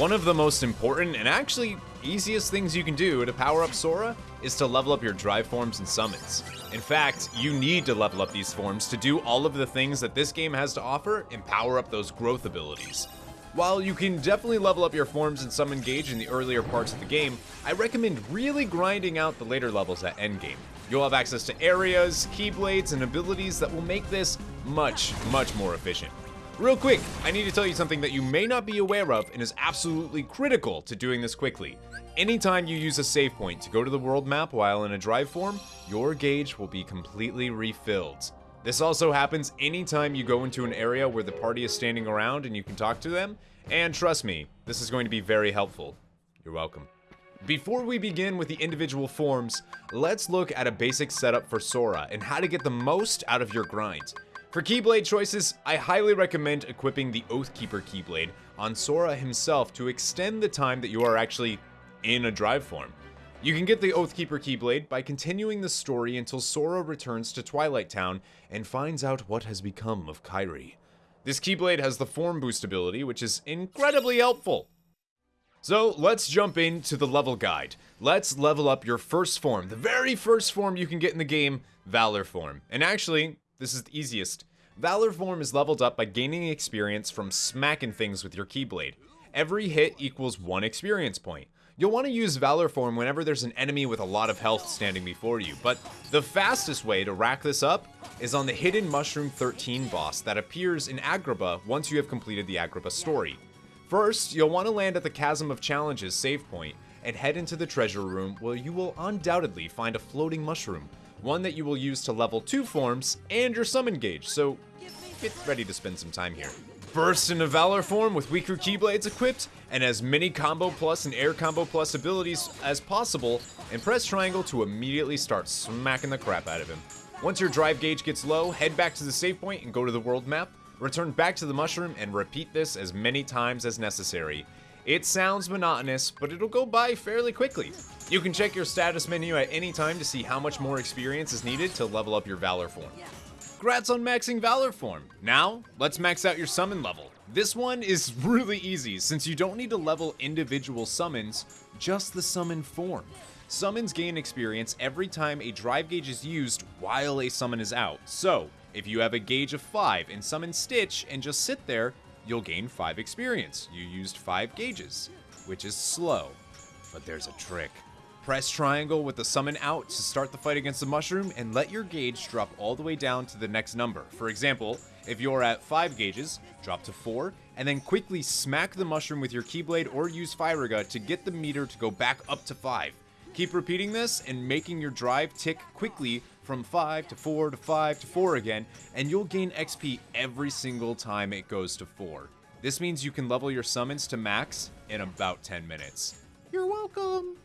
One of the most important and actually easiest things you can do to power up Sora is to level up your drive forms and summons. In fact, you need to level up these forms to do all of the things that this game has to offer and power up those growth abilities. While you can definitely level up your forms and summon gauge in the earlier parts of the game, I recommend really grinding out the later levels at endgame. You'll have access to areas, keyblades, and abilities that will make this much, much more efficient. Real quick, I need to tell you something that you may not be aware of and is absolutely critical to doing this quickly. Anytime you use a save point to go to the world map while in a drive form, your gauge will be completely refilled. This also happens anytime you go into an area where the party is standing around and you can talk to them, and trust me, this is going to be very helpful. You're welcome. Before we begin with the individual forms, let's look at a basic setup for Sora and how to get the most out of your grind. For Keyblade choices, I highly recommend equipping the Oathkeeper Keyblade on Sora himself to extend the time that you are actually in a drive form. You can get the Oathkeeper Keyblade by continuing the story until Sora returns to Twilight Town and finds out what has become of Kairi. This Keyblade has the form boost ability, which is incredibly helpful. So let's jump into the level guide. Let's level up your first form, the very first form you can get in the game, Valor Form. And actually, this is the easiest. Valor Form is leveled up by gaining experience from smacking things with your Keyblade. Every hit equals one experience point. You'll want to use Valor Form whenever there's an enemy with a lot of health standing before you, but the fastest way to rack this up is on the hidden Mushroom 13 boss that appears in Agrabah once you have completed the Agrabah story. First, you'll want to land at the Chasm of Challenges save point and head into the treasure room where you will undoubtedly find a floating mushroom, one that you will use to level 2 forms and your summon gauge, so get ready to spend some time here. Burst into Valor form with weaker Keyblades equipped, and as many Combo Plus and Air Combo Plus abilities as possible, and press triangle to immediately start smacking the crap out of him. Once your drive gauge gets low, head back to the save point and go to the world map, Return back to the mushroom and repeat this as many times as necessary. It sounds monotonous, but it'll go by fairly quickly. You can check your status menu at any time to see how much more experience is needed to level up your Valor form. Congrats on maxing Valor form. Now, let's max out your summon level. This one is really easy since you don't need to level individual summons, just the summon form. Summons gain experience every time a drive gauge is used while a summon is out. So, if you have a gauge of 5 and summon Stitch and just sit there, you'll gain 5 experience. You used 5 gauges, which is slow. But there's a trick. Press triangle with the summon out to start the fight against the mushroom and let your gauge drop all the way down to the next number. For example, if you're at 5 gauges, drop to 4, and then quickly smack the mushroom with your Keyblade or use Firaga to get the meter to go back up to 5. Keep repeating this and making your drive tick quickly from 5 to 4 to 5 to 4 again, and you'll gain XP every single time it goes to 4. This means you can level your summons to max in about 10 minutes. You're welcome!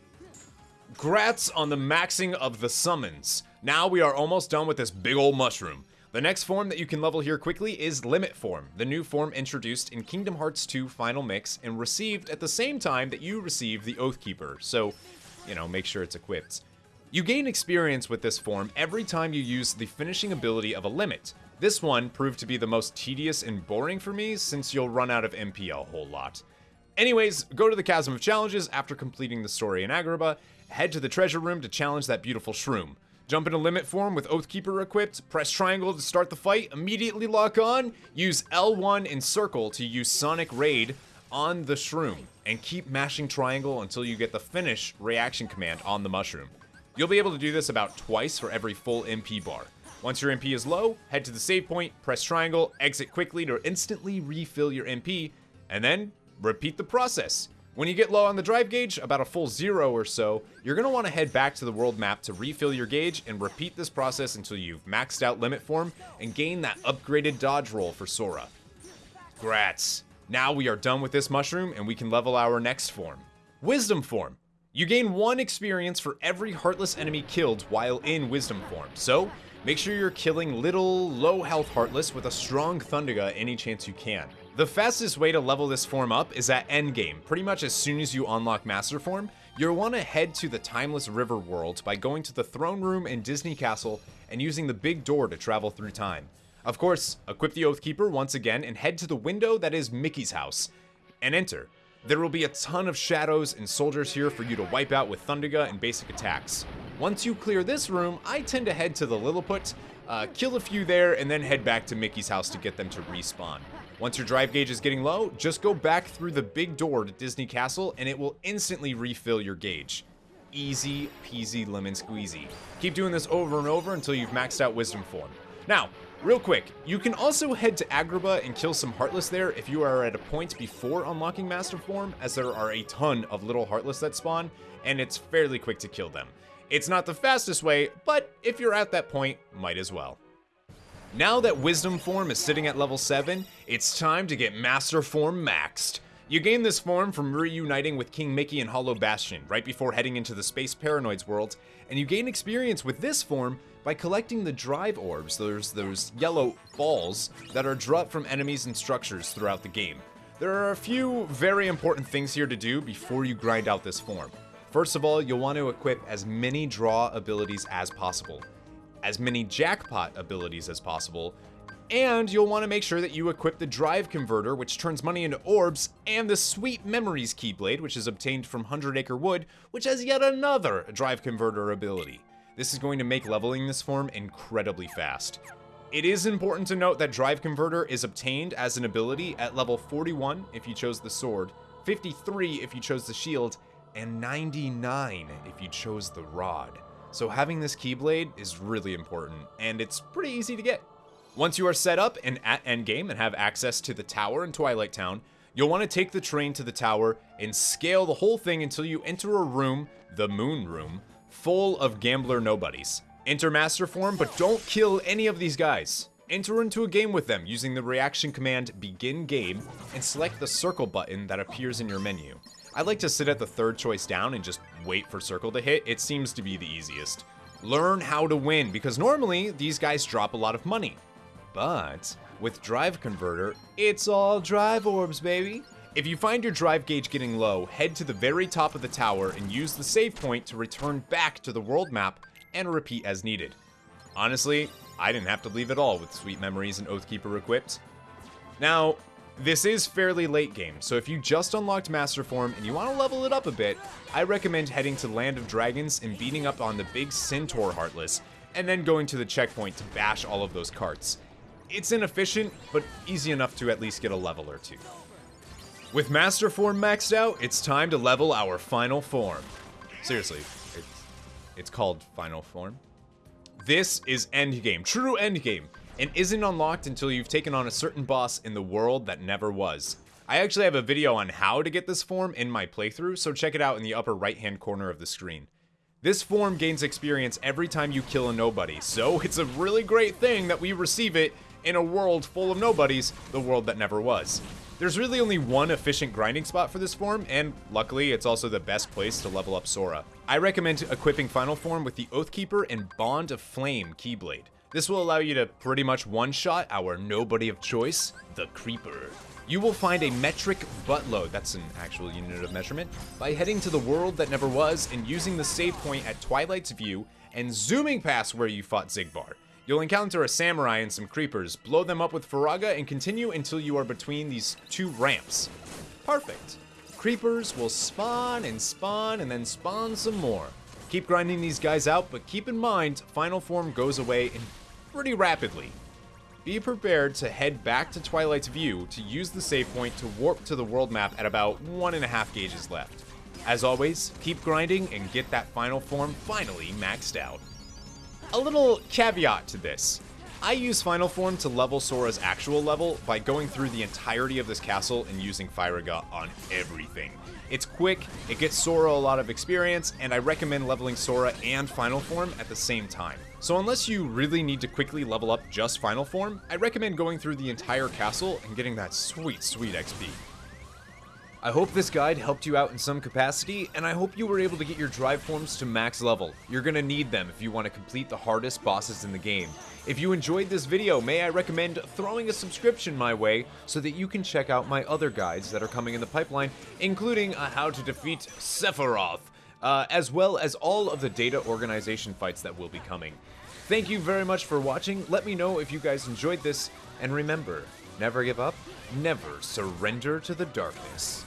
Grats on the maxing of the summons. Now we are almost done with this big old mushroom. The next form that you can level here quickly is Limit Form, the new form introduced in Kingdom Hearts 2 Final Mix and received at the same time that you received the Oathkeeper, so, you know, make sure it's equipped. You gain experience with this form every time you use the finishing ability of a limit. This one proved to be the most tedious and boring for me since you'll run out of MP a whole lot. Anyways, go to the Chasm of Challenges after completing the story in Agrabah, head to the treasure room to challenge that beautiful shroom. Jump into limit form with Oathkeeper equipped, press triangle to start the fight, immediately lock on, use L1 and circle to use Sonic Raid on the shroom, and keep mashing triangle until you get the finish reaction command on the mushroom. You'll be able to do this about twice for every full MP bar. Once your MP is low, head to the save point, press triangle, exit quickly to instantly refill your MP, and then repeat the process. When you get low on the drive gauge, about a full zero or so, you're going to want to head back to the world map to refill your gauge and repeat this process until you've maxed out limit form and gain that upgraded dodge roll for Sora. Grats! Now we are done with this mushroom and we can level our next form. Wisdom form. You gain one experience for every Heartless enemy killed while in Wisdom form, so make sure you're killing little, low health Heartless with a strong Thundaga any chance you can. The fastest way to level this form up is at endgame, pretty much as soon as you unlock Master Form, you'll want to head to the Timeless River world by going to the throne room in Disney Castle and using the big door to travel through time. Of course, equip the Oathkeeper once again and head to the window that is Mickey's house, and enter. There will be a ton of shadows and soldiers here for you to wipe out with Thundaga and basic attacks. Once you clear this room, I tend to head to the Lilliput, uh, kill a few there, and then head back to Mickey's house to get them to respawn. Once your drive gauge is getting low, just go back through the big door to Disney Castle and it will instantly refill your gauge. Easy peasy lemon squeezy. Keep doing this over and over until you've maxed out Wisdom Form. Now, real quick, you can also head to Agrabah and kill some Heartless there if you are at a point before unlocking Master Form, as there are a ton of little Heartless that spawn, and it's fairly quick to kill them. It's not the fastest way, but if you're at that point, might as well. Now that Wisdom Form is sitting at level 7, it's time to get Master Form maxed. You gain this form from reuniting with King Mickey and Hollow Bastion right before heading into the Space Paranoids world, and you gain experience with this form by collecting the drive orbs, those, those yellow balls that are dropped from enemies and structures throughout the game. There are a few very important things here to do before you grind out this form. First of all, you'll want to equip as many draw abilities as possible, as many jackpot abilities as possible, and you'll want to make sure that you equip the Drive Converter, which turns money into orbs, and the Sweet Memories Keyblade, which is obtained from Hundred Acre Wood, which has yet another Drive Converter ability. This is going to make leveling this form incredibly fast. It is important to note that Drive Converter is obtained as an ability at level 41 if you chose the sword, 53 if you chose the shield, and 99 if you chose the rod. So having this Keyblade is really important, and it's pretty easy to get. Once you are set up and at endgame and have access to the tower in Twilight Town, you'll want to take the train to the tower and scale the whole thing until you enter a room, the Moon Room, full of gambler nobodies. Enter Master Form, but don't kill any of these guys. Enter into a game with them using the reaction command Begin Game and select the circle button that appears in your menu. I like to sit at the third choice down and just wait for circle to hit, it seems to be the easiest. Learn how to win, because normally these guys drop a lot of money. But with Drive Converter, it's all drive orbs, baby. If you find your drive gauge getting low, head to the very top of the tower and use the save point to return back to the world map and repeat as needed. Honestly, I didn't have to leave at all with Sweet Memories and Oathkeeper equipped. Now, this is fairly late game, so if you just unlocked Master Form and you want to level it up a bit, I recommend heading to Land of Dragons and beating up on the big Centaur Heartless, and then going to the checkpoint to bash all of those carts. It's inefficient, but easy enough to at least get a level or two. With Master Form maxed out, it's time to level our final form. Seriously, it's, it's called Final Form. This is Endgame, true Endgame, and isn't unlocked until you've taken on a certain boss in the world that never was. I actually have a video on how to get this form in my playthrough, so check it out in the upper right hand corner of the screen. This form gains experience every time you kill a nobody, so it's a really great thing that we receive it in a world full of nobodies, the world that never was. There's really only one efficient grinding spot for this form, and luckily it's also the best place to level up Sora. I recommend equipping Final Form with the Oathkeeper and Bond of Flame Keyblade. This will allow you to pretty much one-shot our nobody of choice, the Creeper. You will find a metric buttload, that's an actual unit of measurement, by heading to the world that never was and using the save point at Twilight's View and zooming past where you fought Xigbar. You'll encounter a samurai and some creepers, blow them up with Firaga, and continue until you are between these two ramps. Perfect. Creepers will spawn and spawn and then spawn some more. Keep grinding these guys out, but keep in mind, Final Form goes away pretty rapidly. Be prepared to head back to Twilight's View to use the save point to warp to the world map at about one and a half gauges left. As always, keep grinding and get that final form finally maxed out. A little caveat to this. I use Final Form to level Sora's actual level by going through the entirety of this castle and using Firaga on everything. It's quick, it gets Sora a lot of experience, and I recommend leveling Sora and Final Form at the same time. So unless you really need to quickly level up just Final Form, I recommend going through the entire castle and getting that sweet, sweet XP. I hope this guide helped you out in some capacity, and I hope you were able to get your drive forms to max level. You're gonna need them if you want to complete the hardest bosses in the game. If you enjoyed this video, may I recommend throwing a subscription my way so that you can check out my other guides that are coming in the pipeline, including a how to defeat Sephiroth, uh, as well as all of the data organization fights that will be coming. Thank you very much for watching, let me know if you guys enjoyed this, and remember, never give up, never surrender to the darkness.